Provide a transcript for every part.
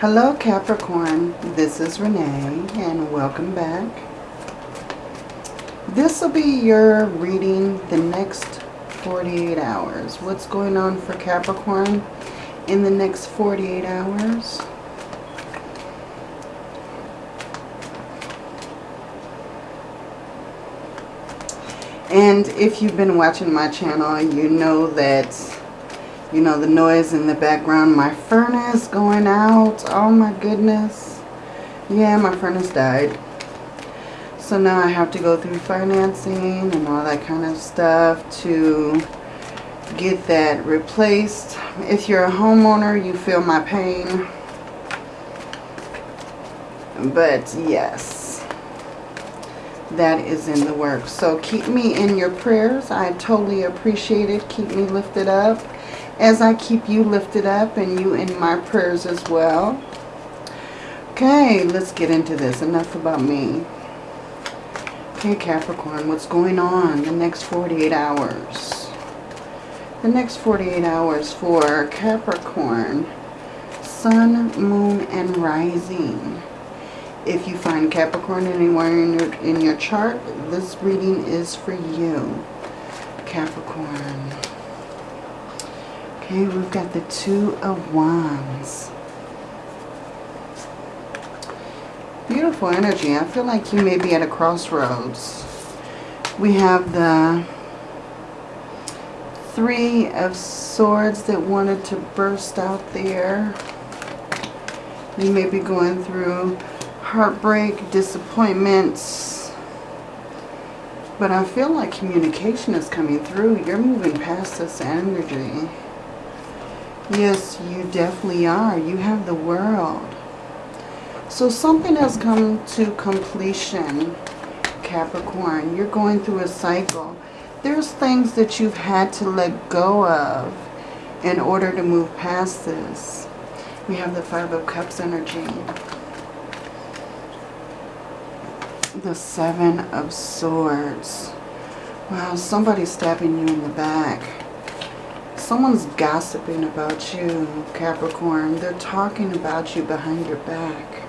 Hello Capricorn, this is Renee and welcome back. This will be your reading the next 48 hours. What's going on for Capricorn in the next 48 hours? And if you've been watching my channel, you know that you know, the noise in the background. My furnace going out. Oh my goodness. Yeah, my furnace died. So now I have to go through financing and all that kind of stuff to get that replaced. If you're a homeowner, you feel my pain. But yes, that is in the works. So keep me in your prayers. I totally appreciate it. Keep me lifted up as I keep you lifted up and you in my prayers as well. Okay, let's get into this. Enough about me. Okay, Capricorn, what's going on the next 48 hours? The next 48 hours for Capricorn, Sun, Moon, and Rising. If you find Capricorn anywhere in your, in your chart, this reading is for you, Capricorn. Okay, we've got the Two of Wands. Beautiful energy. I feel like you may be at a crossroads. We have the Three of Swords that wanted to burst out there. You may be going through heartbreak, disappointments. But I feel like communication is coming through. You're moving past this energy. Yes, you definitely are. You have the world. So something has come to completion, Capricorn. You're going through a cycle. There's things that you've had to let go of in order to move past this. We have the Five of Cups energy. The Seven of Swords. Wow, somebody's stabbing you in the back. Someone's gossiping about you, Capricorn. They're talking about you behind your back.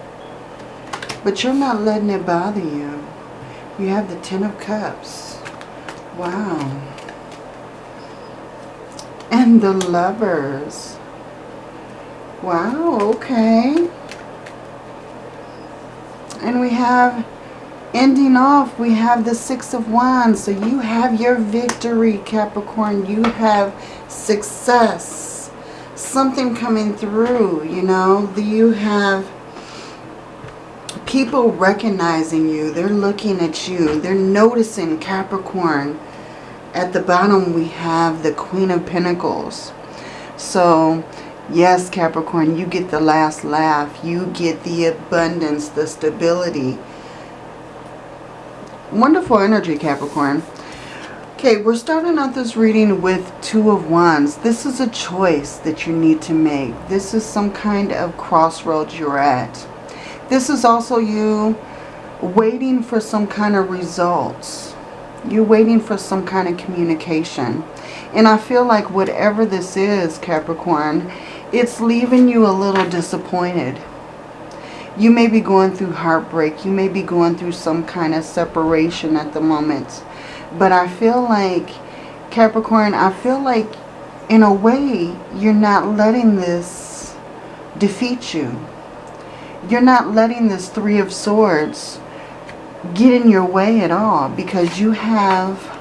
But you're not letting it bother you. You have the Ten of Cups. Wow. And the Lovers. Wow, okay. And we have ending off, we have the Six of Wands. So you have your victory, Capricorn. You have success. Something coming through, you know. You have people recognizing you. They're looking at you. They're noticing Capricorn. At the bottom, we have the Queen of Pentacles. So, yes, Capricorn, you get the last laugh. You get the abundance, the stability Wonderful energy, Capricorn. Okay, we're starting out this reading with Two of Wands. This is a choice that you need to make. This is some kind of crossroads you're at. This is also you waiting for some kind of results. You're waiting for some kind of communication. And I feel like whatever this is, Capricorn, it's leaving you a little disappointed. You may be going through heartbreak. You may be going through some kind of separation at the moment. But I feel like, Capricorn, I feel like in a way you're not letting this defeat you. You're not letting this Three of Swords get in your way at all because you have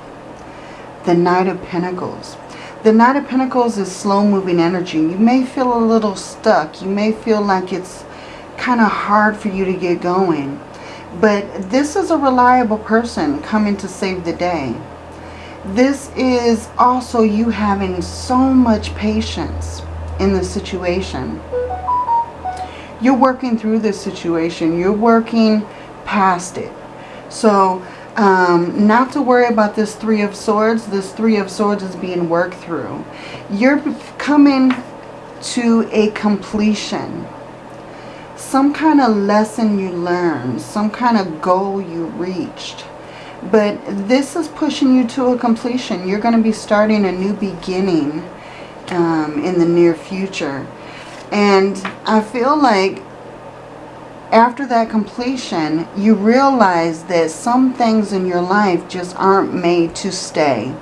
the Knight of Pentacles. The Knight of Pentacles is slow-moving energy. You may feel a little stuck. You may feel like it's kind of hard for you to get going. But this is a reliable person coming to save the day. This is also you having so much patience in the situation. You're working through this situation. You're working past it. So um, not to worry about this Three of Swords. This Three of Swords is being worked through. You're coming to a completion some kind of lesson you learned, some kind of goal you reached. But this is pushing you to a completion. You're going to be starting a new beginning um, in the near future. And I feel like after that completion, you realize that some things in your life just aren't made to stay.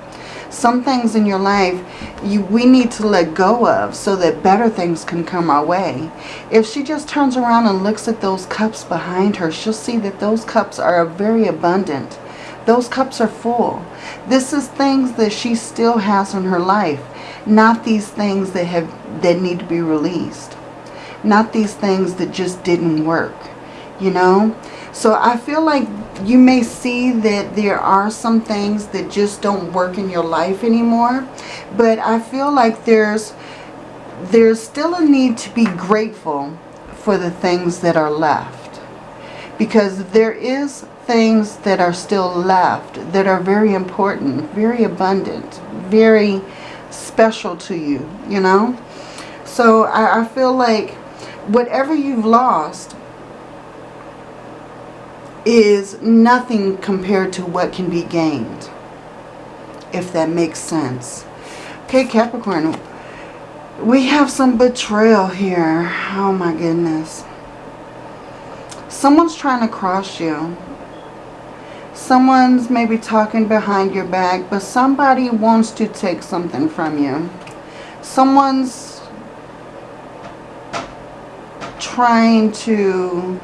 Some things in your life you, we need to let go of so that better things can come our way. If she just turns around and looks at those cups behind her, she'll see that those cups are very abundant. Those cups are full. This is things that she still has in her life, not these things that have that need to be released. Not these things that just didn't work, you know? So I feel like you may see that there are some things that just don't work in your life anymore. But I feel like there's there's still a need to be grateful for the things that are left. Because there is things that are still left that are very important, very abundant, very special to you, you know. So I, I feel like whatever you've lost is nothing compared to what can be gained. If that makes sense. Okay, Capricorn. We have some betrayal here. Oh my goodness. Someone's trying to cross you. Someone's maybe talking behind your back, but somebody wants to take something from you. Someone's trying to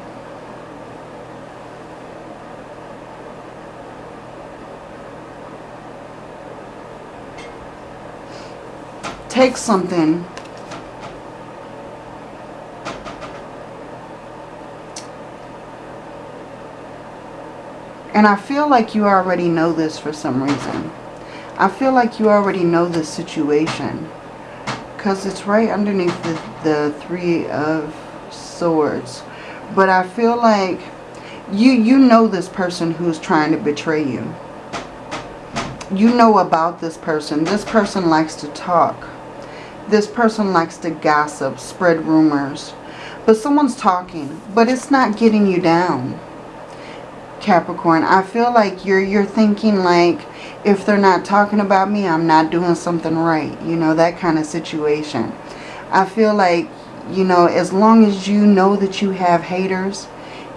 take something and I feel like you already know this for some reason. I feel like you already know this situation because it's right underneath the, the three of swords. But I feel like you, you know this person who's trying to betray you. You know about this person. This person likes to talk. This person likes to gossip, spread rumors. But someone's talking, but it's not getting you down. Capricorn, I feel like you're you're thinking like if they're not talking about me, I'm not doing something right. You know, that kind of situation. I feel like, you know, as long as you know that you have haters,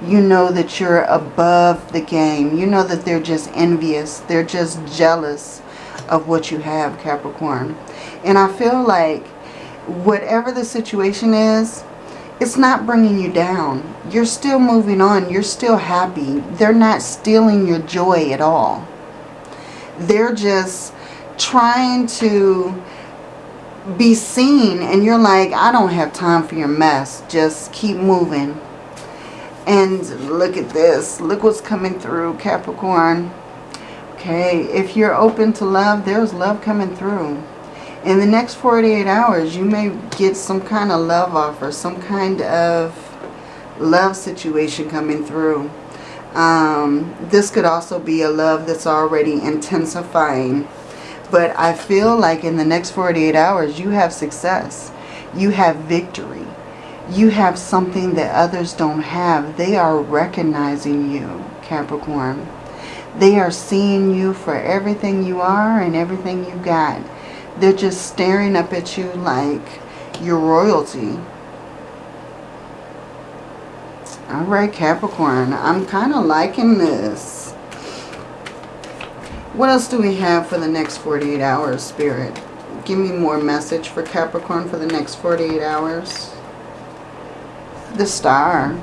you know that you're above the game. You know that they're just envious. They're just jealous of what you have, Capricorn. And I feel like whatever the situation is, it's not bringing you down. You're still moving on. You're still happy. They're not stealing your joy at all. They're just trying to be seen and you're like, I don't have time for your mess. Just keep moving. And look at this. Look what's coming through, Capricorn. Okay, if you're open to love, there's love coming through in the next 48 hours, you may get some kind of love offer, some kind of love situation coming through. Um, this could also be a love that's already intensifying. But I feel like in the next 48 hours, you have success. You have victory. You have something that others don't have. They are recognizing you, Capricorn. They are seeing you for everything you are and everything you got. They're just staring up at you like you're royalty. Alright, Capricorn. I'm kind of liking this. What else do we have for the next 48 hours, Spirit? Give me more message for Capricorn for the next 48 hours. The Star.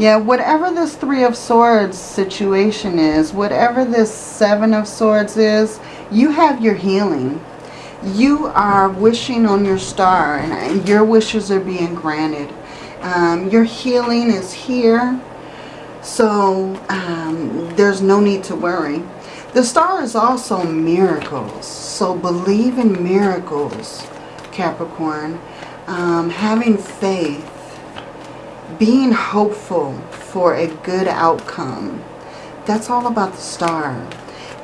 Yeah, whatever this Three of Swords situation is, whatever this Seven of Swords is, you have your healing you are wishing on your star and your wishes are being granted. Um, your healing is here. So um, there's no need to worry. The star is also miracles. So believe in miracles, Capricorn. Um, having faith. Being hopeful for a good outcome. That's all about the star.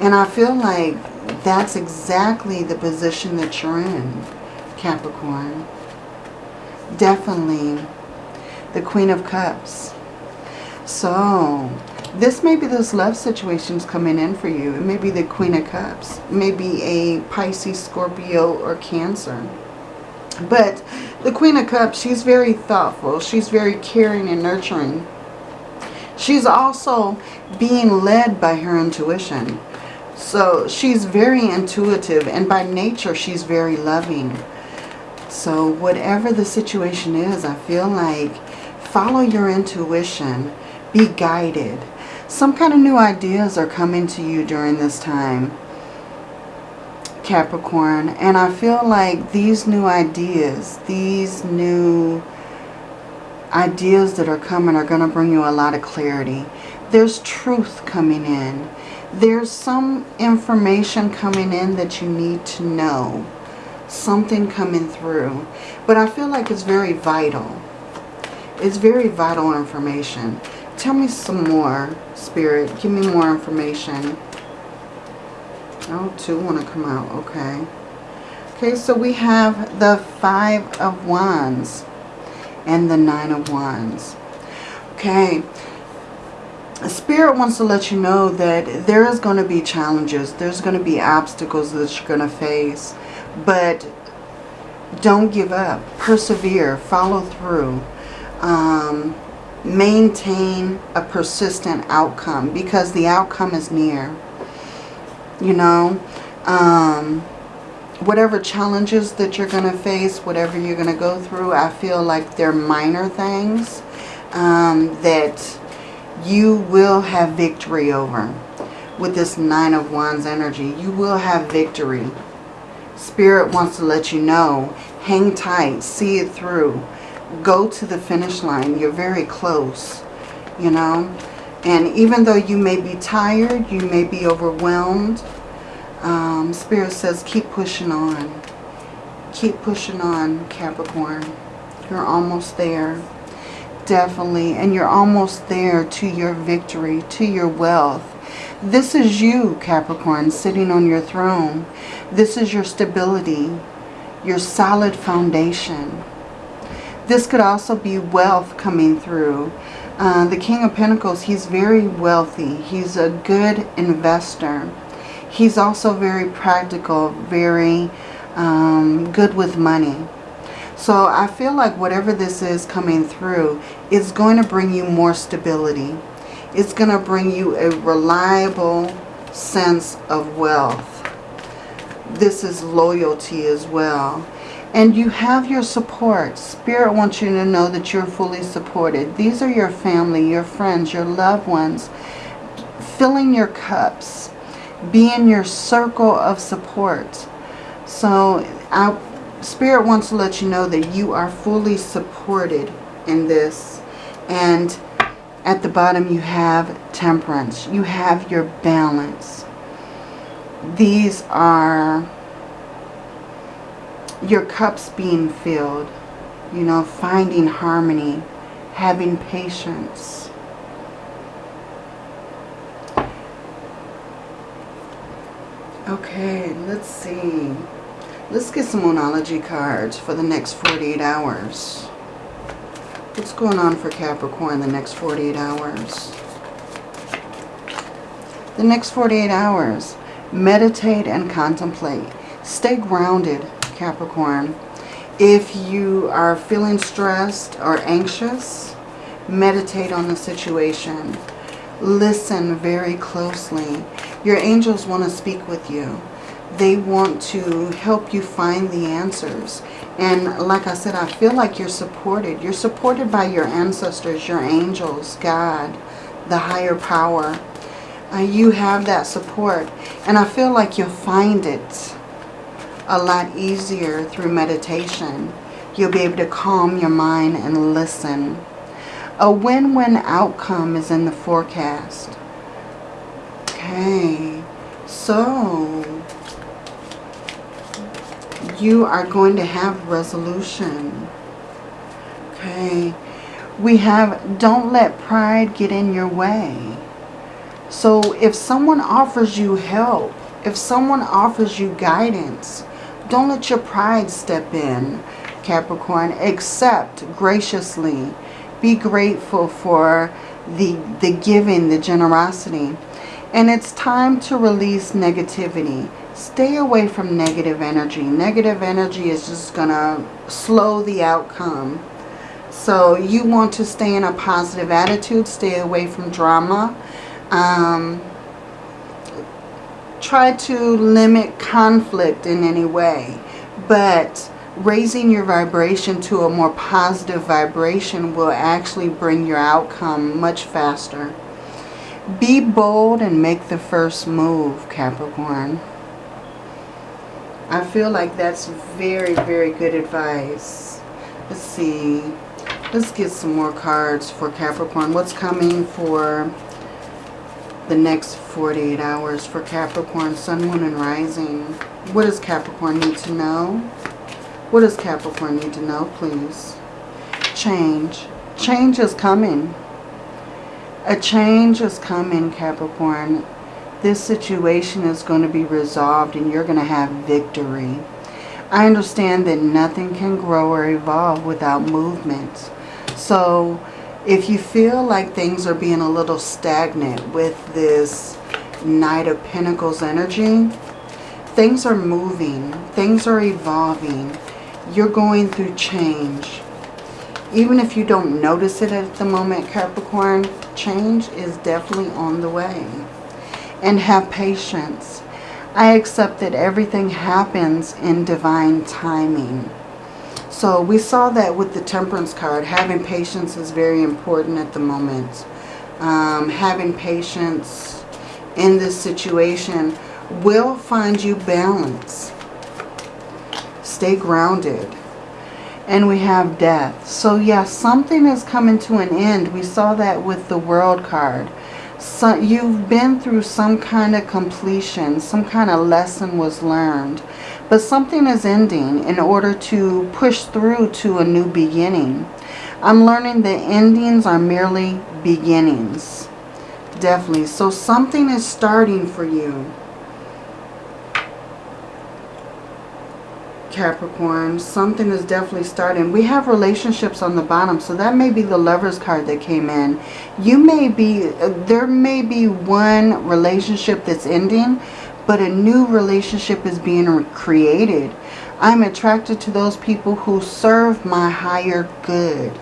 And I feel like that's exactly the position that you're in, Capricorn. Definitely the Queen of Cups. So, this may be those love situations coming in for you. It may be the Queen of Cups. Maybe a Pisces, Scorpio, or Cancer. But The Queen of Cups, she's very thoughtful. She's very caring and nurturing. She's also being led by her intuition. So she's very intuitive and by nature she's very loving. So whatever the situation is, I feel like follow your intuition. Be guided. Some kind of new ideas are coming to you during this time. Capricorn. And I feel like these new ideas, these new ideas that are coming are going to bring you a lot of clarity. There's truth coming in. There's some information coming in that you need to know. Something coming through. But I feel like it's very vital. It's very vital information. Tell me some more, Spirit. Give me more information. Oh, two want to come out. Okay. Okay, so we have the Five of Wands and the Nine of Wands. Okay. Spirit wants to let you know that there is going to be challenges. There's going to be obstacles that you're going to face. But don't give up. Persevere. Follow through. Um, maintain a persistent outcome because the outcome is near you know. Um, whatever challenges that you're going to face, whatever you're going to go through, I feel like they're minor things um, that you will have victory over. With this Nine of Wands energy, you will have victory. Spirit wants to let you know, hang tight, see it through. Go to the finish line. You're very close, you know. And even though you may be tired, you may be overwhelmed, um, Spirit says keep pushing on. Keep pushing on, Capricorn. You're almost there. Definitely. And you're almost there to your victory, to your wealth. This is you, Capricorn, sitting on your throne. This is your stability, your solid foundation. This could also be wealth coming through. Uh, the King of Pentacles, he's very wealthy. He's a good investor. He's also very practical, very um, good with money. So I feel like whatever this is coming through is going to bring you more stability. It's going to bring you a reliable sense of wealth. This is loyalty as well. And you have your support. Spirit wants you to know that you're fully supported. These are your family, your friends, your loved ones. Filling your cups. Be in your circle of support. So our Spirit wants to let you know that you are fully supported in this. And at the bottom you have temperance. You have your balance. These are your cups being filled, you know, finding harmony, having patience. Okay, let's see. Let's get some Moonology cards for the next 48 hours. What's going on for Capricorn the next 48 hours? The next 48 hours, meditate and contemplate. Stay grounded Capricorn. If you are feeling stressed or anxious, meditate on the situation. Listen very closely. Your angels want to speak with you. They want to help you find the answers. And like I said, I feel like you're supported. You're supported by your ancestors, your angels, God, the higher power. Uh, you have that support. And I feel like you'll find it a lot easier through meditation. You'll be able to calm your mind and listen. A win-win outcome is in the forecast. Okay, so you are going to have resolution. Okay, we have don't let pride get in your way. So if someone offers you help, if someone offers you guidance, don't let your pride step in, Capricorn. Accept graciously. Be grateful for the, the giving, the generosity. And it's time to release negativity. Stay away from negative energy. Negative energy is just going to slow the outcome. So you want to stay in a positive attitude. Stay away from drama. Um, try to limit conflict in any way. But raising your vibration to a more positive vibration will actually bring your outcome much faster. Be bold and make the first move, Capricorn. I feel like that's very, very good advice. Let's see. Let's get some more cards for Capricorn. What's coming for the next 48 hours for Capricorn, Sun, Moon, and Rising? What does Capricorn need to know? What does Capricorn need to know, please? Change. Change is coming. A change is coming, Capricorn. This situation is going to be resolved and you're going to have victory. I understand that nothing can grow or evolve without movement. So if you feel like things are being a little stagnant with this Knight of Pentacles energy, things are moving. Things are evolving. You're going through change. Even if you don't notice it at the moment, Capricorn, change is definitely on the way. And have patience. I accept that everything happens in divine timing. So we saw that with the Temperance card. Having patience is very important at the moment. Um, having patience in this situation will find you balance. Stay grounded and we have death. So yeah, something is coming to an end. We saw that with the world card. So you've been through some kind of completion, some kind of lesson was learned. But something is ending in order to push through to a new beginning. I'm learning that endings are merely beginnings. Definitely. So something is starting for you. Capricorn, something is definitely starting. We have relationships on the bottom, so that may be the lover's card that came in. You may be, uh, there may be one relationship that's ending, but a new relationship is being created. I'm attracted to those people who serve my higher good.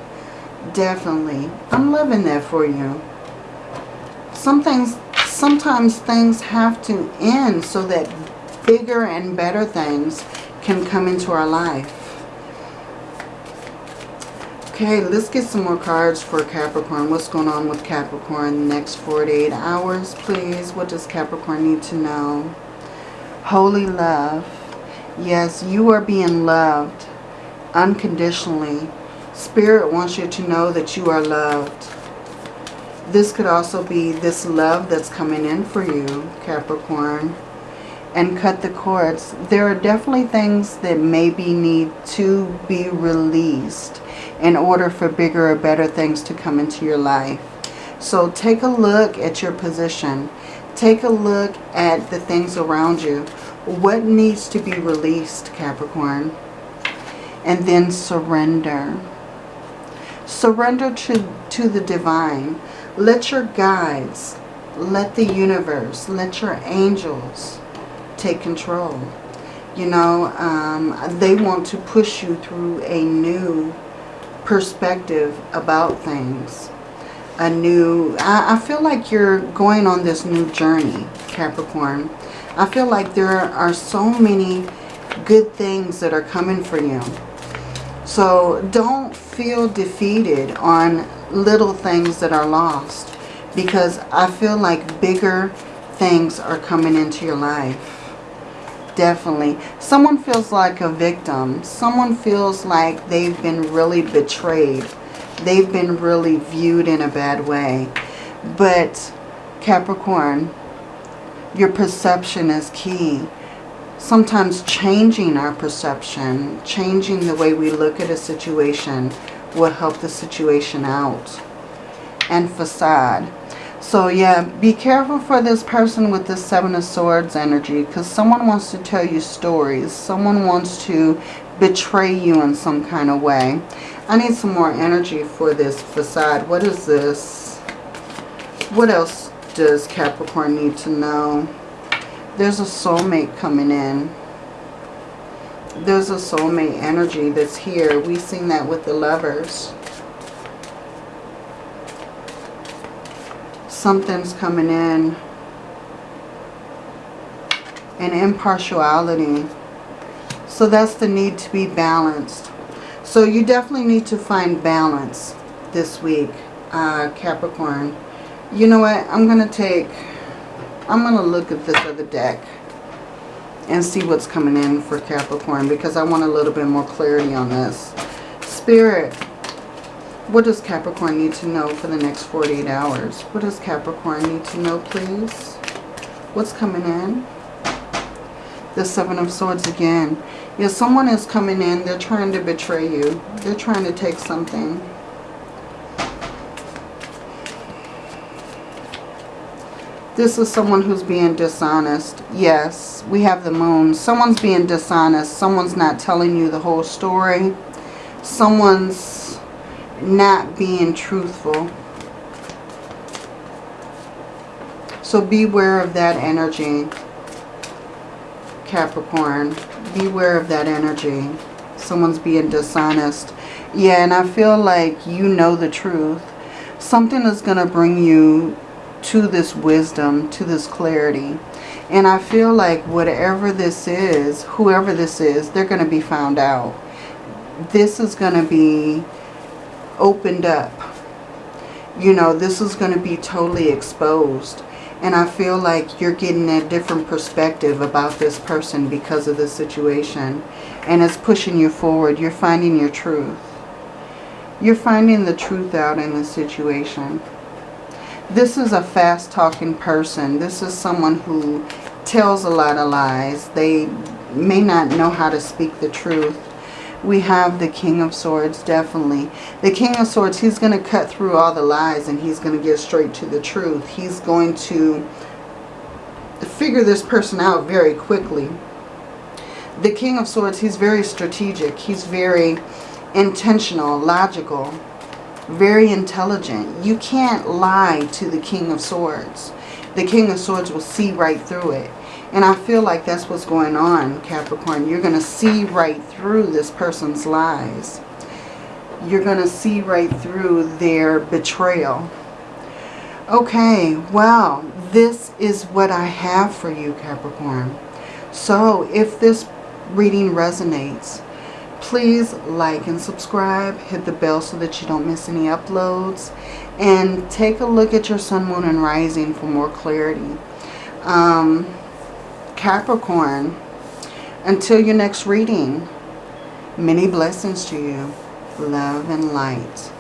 Definitely. I'm loving that for you. Some things, sometimes things have to end so that bigger and better things can come into our life. Okay, let's get some more cards for Capricorn. What's going on with Capricorn next 48 hours, please? What does Capricorn need to know? Holy love. Yes, you are being loved unconditionally. Spirit wants you to know that you are loved. This could also be this love that's coming in for you, Capricorn and cut the cords. There are definitely things that maybe need to be released in order for bigger or better things to come into your life. So take a look at your position. Take a look at the things around you. What needs to be released, Capricorn? And then surrender. Surrender to, to the divine. Let your guides, let the universe, let your angels, take control. You know, um, they want to push you through a new perspective about things. A new, I, I feel like you're going on this new journey, Capricorn. I feel like there are so many good things that are coming for you. So don't feel defeated on little things that are lost because I feel like bigger things are coming into your life definitely. Someone feels like a victim. Someone feels like they've been really betrayed. They've been really viewed in a bad way. But Capricorn, your perception is key. Sometimes changing our perception, changing the way we look at a situation will help the situation out. And facade. So yeah, be careful for this person with the Seven of Swords energy because someone wants to tell you stories. Someone wants to betray you in some kind of way. I need some more energy for this facade. What is this? What else does Capricorn need to know? There's a soulmate coming in. There's a soulmate energy that's here. We've seen that with the lovers. Something's coming in. And impartiality. So that's the need to be balanced. So you definitely need to find balance this week, uh, Capricorn. You know what? I'm going to take... I'm going to look at this other deck and see what's coming in for Capricorn because I want a little bit more clarity on this. Spirit, what does Capricorn need to know for the next 48 hours? What does Capricorn need to know, please? What's coming in? The Seven of Swords again. Yeah, someone is coming in. They're trying to betray you. They're trying to take something. This is someone who's being dishonest. Yes, we have the moon. Someone's being dishonest. Someone's not telling you the whole story. Someone's not being truthful. So beware of that energy, Capricorn. Beware of that energy. Someone's being dishonest. Yeah, and I feel like you know the truth. Something is going to bring you to this wisdom, to this clarity. And I feel like whatever this is, whoever this is, they're going to be found out. This is going to be opened up. You know, this is going to be totally exposed. And I feel like you're getting a different perspective about this person because of the situation. And it's pushing you forward. You're finding your truth. You're finding the truth out in the situation. This is a fast-talking person. This is someone who tells a lot of lies. They may not know how to speak the truth. We have the King of Swords, definitely. The King of Swords, he's going to cut through all the lies and he's going to get straight to the truth. He's going to figure this person out very quickly. The King of Swords, he's very strategic. He's very intentional, logical very intelligent. You can't lie to the King of Swords. The King of Swords will see right through it. And I feel like that's what's going on, Capricorn. You're going to see right through this person's lies. You're going to see right through their betrayal. Okay, well, this is what I have for you, Capricorn. So if this reading resonates, please like and subscribe. Hit the bell so that you don't miss any uploads. And take a look at your sun, moon, and rising for more clarity. Um, Capricorn, until your next reading, many blessings to you. Love and light.